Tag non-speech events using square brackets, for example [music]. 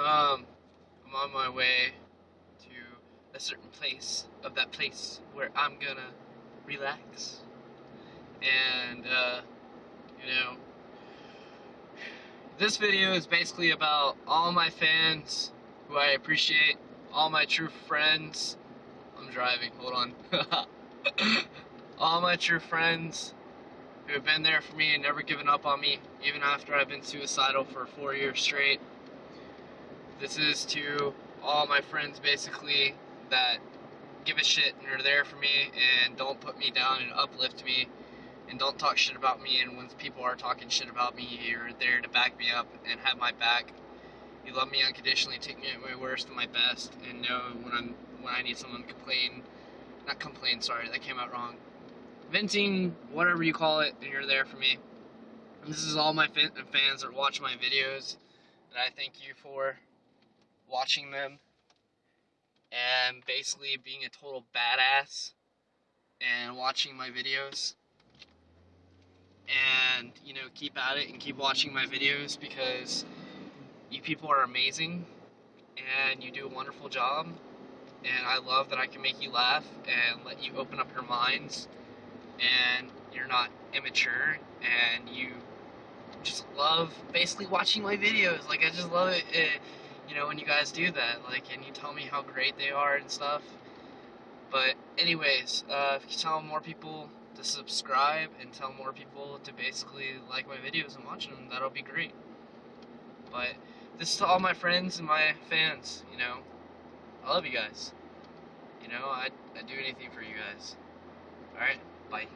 Um, I'm on my way to a certain place of that place where I'm gonna relax. And, uh, you know, this video is basically about all my fans who I appreciate, all my true friends. I'm driving, hold on. [laughs] all my true friends who have been there for me and never given up on me, even after I've been suicidal for four years straight. This is to all my friends basically that give a shit and are there for me and don't put me down and uplift me and don't talk shit about me. And when people are talking shit about me you're there to back me up and have my back. You love me unconditionally take me at my worst and my best and know when i'm when i need someone to complain not complain sorry that came out wrong. Venting whatever you call it and you're there for me. And this is all my fans that watch my videos that i thank you for watching them and basically being a total badass and watching my videos. And you know keep at it and keep watching my videos because you people are amazing and you do a wonderful job. And I love that I can make you laugh and let you open up your minds and you're not immature and you just love basically watching my videos. Like I just love it, it you know, when you guys do that, like, and you tell me how great they are and stuff. But anyways, uh, if you tell more people to subscribe and tell more people to basically like my videos and watch them, that'll be great. But this is to all my friends and my fans, you know, I love you guys. You know, I'd, I'd do anything for you guys. Alright, bye.